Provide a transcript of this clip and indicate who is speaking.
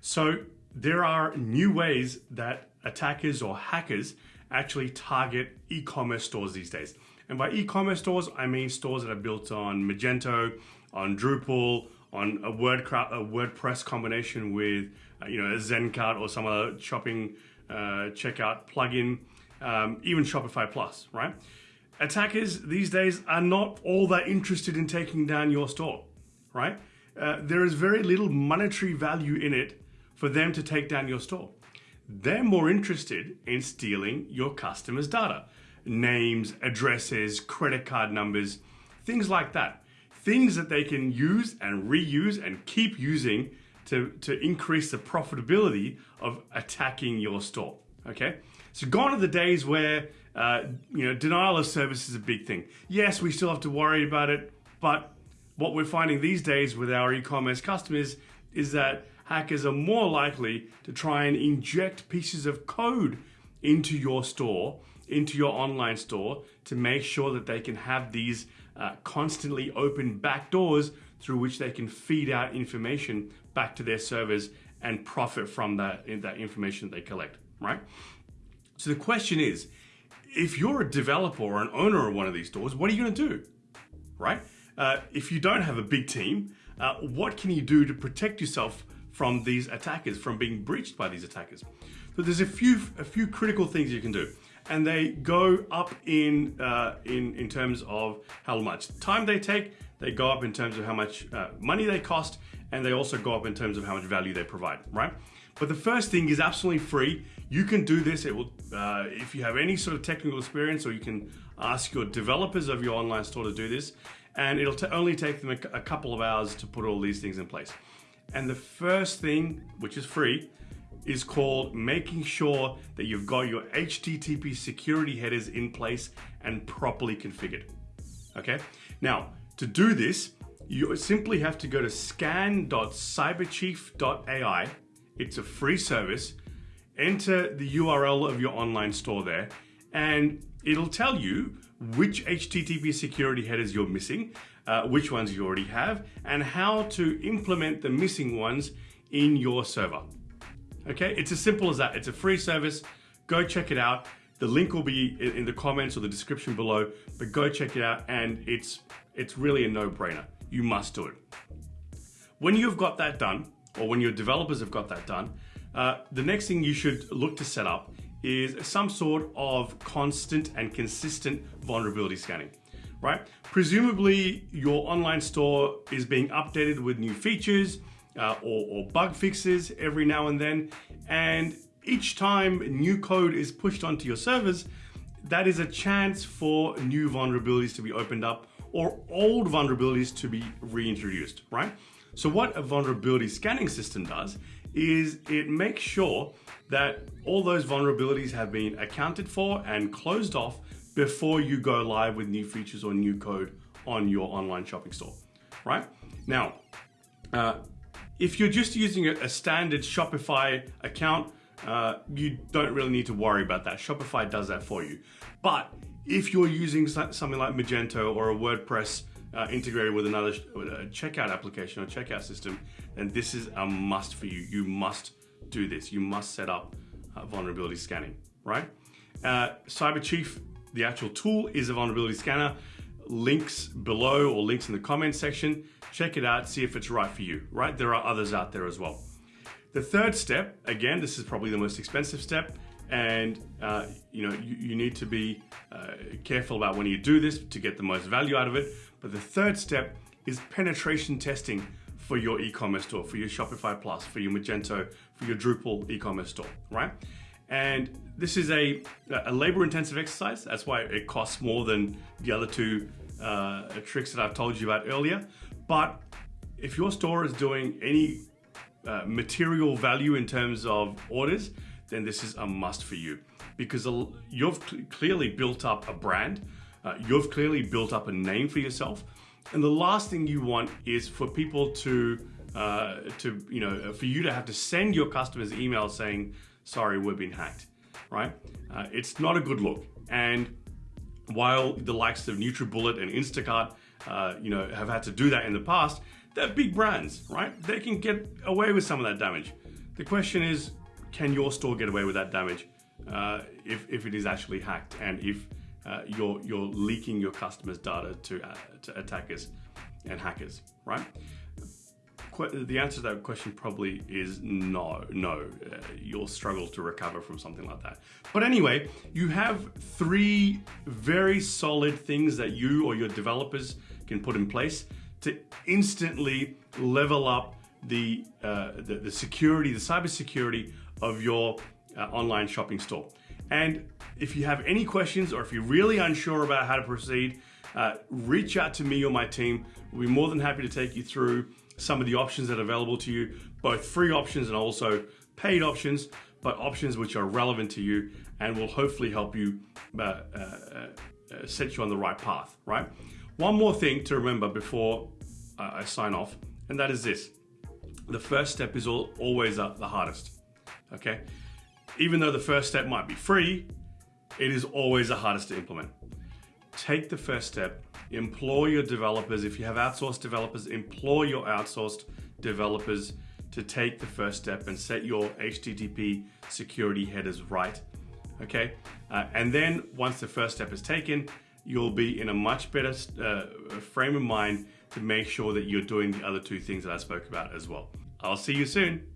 Speaker 1: So there are new ways that attackers or hackers actually target e-commerce stores these days. And by e-commerce stores, I mean stores that are built on Magento, on Drupal, on a, a WordPress combination with uh, you know a Zencart or some other shopping uh, checkout plugin, um, even Shopify Plus, right? Attackers these days are not all that interested in taking down your store, right? Uh, there is very little monetary value in it for them to take down your store. They're more interested in stealing your customers' data, names, addresses, credit card numbers, things like that. Things that they can use and reuse and keep using to, to increase the profitability of attacking your store. Okay, so gone are the days where uh, you know denial of service is a big thing. Yes, we still have to worry about it, but what we're finding these days with our e-commerce customers is that hackers are more likely to try and inject pieces of code into your store, into your online store, to make sure that they can have these uh, constantly open backdoors through which they can feed out information back to their servers and profit from that, that information they collect, right? So the question is, if you're a developer or an owner of one of these stores, what are you gonna do, right? Uh, if you don't have a big team, uh, what can you do to protect yourself from these attackers, from being breached by these attackers? So there's a few, a few critical things you can do and they go up in, uh, in, in terms of how much time they take, they go up in terms of how much uh, money they cost, and they also go up in terms of how much value they provide, right? But the first thing is absolutely free. You can do this. It will, uh, if you have any sort of technical experience, or you can ask your developers of your online store to do this, and it'll only take them a, a couple of hours to put all these things in place. And the first thing, which is free, is called making sure that you've got your HTTP security headers in place and properly configured. Okay, now to do this, you simply have to go to scan.cyberchief.ai. It's a free service. Enter the URL of your online store there, and it'll tell you which HTTP security headers you're missing, uh, which ones you already have, and how to implement the missing ones in your server. Okay, it's as simple as that. It's a free service. Go check it out. The link will be in the comments or the description below, but go check it out and it's, it's really a no-brainer. You must do it. When you've got that done, or when your developers have got that done, uh, the next thing you should look to set up is some sort of constant and consistent vulnerability scanning, right? Presumably your online store is being updated with new features, uh, or, or bug fixes every now and then. And each time new code is pushed onto your servers, that is a chance for new vulnerabilities to be opened up or old vulnerabilities to be reintroduced, right? So what a vulnerability scanning system does is it makes sure that all those vulnerabilities have been accounted for and closed off before you go live with new features or new code on your online shopping store, right? Now, uh, if you're just using a, standard Shopify account, uh, you don't really need to worry about that. Shopify does that for you. But if you're using something like Magento or a WordPress uh, integrated with another checkout application or checkout system, then this is a must for you. You must do this. You must set up uh, vulnerability scanning, right? Uh, CyberChief, the actual tool, is a vulnerability scanner links below or links in the comment section. Check it out, see if it's right for you, right? There are others out there as well. The third step, again, this is probably the most expensive step, and uh, you know you, you need to be uh, careful about when you do this to get the most value out of it. But the third step is penetration testing for your e-commerce store, for your Shopify Plus, for your Magento, for your Drupal e-commerce store, right? And this is a, a labor intensive exercise. That's why it costs more than the other two uh, tricks that I've told you about earlier. But if your store is doing any uh, material value in terms of orders, then this is a must for you because you've clearly built up a brand. Uh, you've clearly built up a name for yourself. And the last thing you want is for people to, uh, to you know, for you to have to send your customers emails saying, sorry, we've been hacked, right? Uh, it's not a good look. And while the likes of NutriBullet and Instacart, uh, you know, have had to do that in the past, they're big brands, right? They can get away with some of that damage. The question is, can your store get away with that damage uh, if, if it is actually hacked and if uh, you're, you're leaking your customers' data to, uh, to attackers and hackers, right? The answer to that question probably is no, no. Uh, you'll struggle to recover from something like that. But anyway, you have three very solid things that you or your developers can put in place to instantly level up the, uh, the, the, security, the cybersecurity of your uh, online shopping store. And if you have any questions or if you're really unsure about how to proceed, uh, reach out to me or my team. We'll be more than happy to take you through some of the options that are available to you, both free options and also paid options, but options which are relevant to you and will hopefully help you uh, uh, uh set you on the right path, right? One more thing to remember before I sign off, and that is this. The first step is always the hardest, okay? Even though the first step might be free, it is always the hardest to implement. Take the first step, employ your developers. If you have outsourced developers, employ your outsourced developers to take the first step and set your HTTP security headers right. Okay, uh, and then once the first step is taken, you'll be in a much better uh, frame of mind to make sure that you're doing the other two things that I spoke about as well. I'll see you soon.